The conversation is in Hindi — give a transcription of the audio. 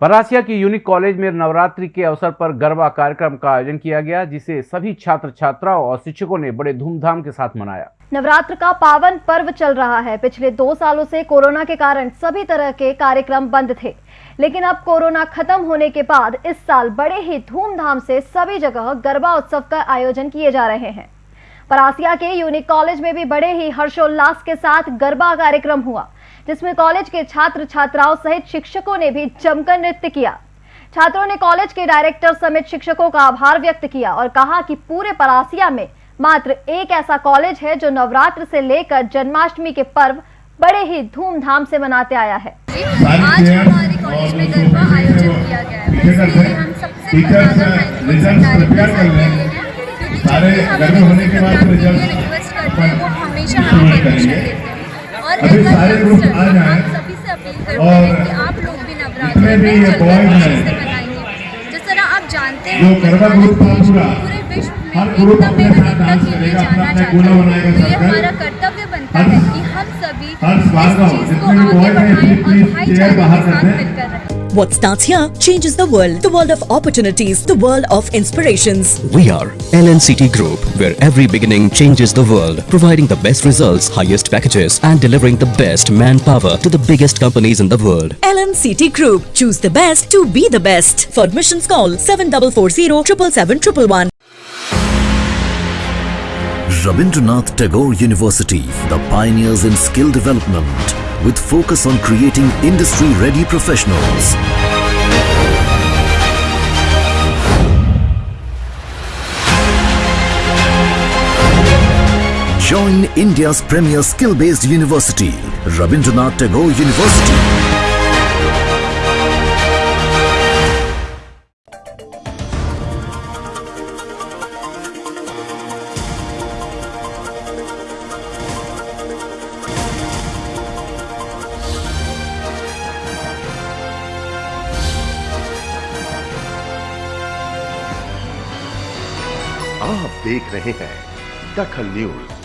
परासिया के यूनिक कॉलेज में नवरात्रि के अवसर पर गरबा कार्यक्रम का आयोजन किया गया, जिसे सभी छात्र छात्राओं और शिक्षकों ने बड़े धूमधाम के साथ मनाया। नवरात्र का पावन पर्व चल रहा है। पिछले दो सालों से कोरोना के कारण सभी तरह के कार्यक्रम बंद थे। लेकिन अब कोरोना खत्म होने के बाद इस साल बड़े ही धूमधाम से सभी जगह गरबा उत्सव का आयोजन किए जा रहे हैं। परासिया के यूनिक कॉलेज में भी बड़े ही हर्षोल्लास के साथ गरबा कार्यक्रम हुआ। जिसमें कॉलेज के छात्र छात्राओं सहित शिक्षकों ने भी जमकर नृत्य किया। छात्रों ने कॉलेज के डायरेक्टर समेत शिक्षकों का आभार व्यक्त किया और कहा कि पूरे परासिया में मात्र एक ऐसा कॉलेज है जो नवरात्र से लेकर जन्माष्टमी के पर्व बड़े ही धूमधाम से मनाते आया है। आज हमारे कॉलेज में गरबा आयोजन किया गया है। हम सबसे ज़्यादा हैं। क्योंकि हमें होने के बाद प्रोग्राम के लिए रिज़ल्ट रिक्वेस्ट करते हैं वो हमेशा हमें परमिशन देते हैं। अभी सारे ग्रुप आ जाएँ। और आप लोग भी जितने में भी ये बॉय है जिस तरह आप जानते हैं जो गरबा ग्रुप था पूरा, हर ग्रुप अपने साथ डांस करेगा, अपना अपना गोला बनाएगा सब ये हमारा कर्तव्य बनता है कि हम सभी हर को जितने भी बॉय हैं, प्लीज़ प्लीज़ चेयर बाहर कर रहें What starts here changes the world. The world of opportunities. The world of inspirations. We are LNCT Group, where every beginning changes the world, providing the best results, highest packages, and delivering the best manpower to the biggest companies in the world. LNCT Group. Choose the best to be the best. For admissions call 7440 777 Rabindranath Tagore University, the pioneers in skill development, with focus on creating industry-ready professionals. Join India's premier skill-based university, Rabindranath Tagore University. आप देख रहे हैं दखल न्यूज़।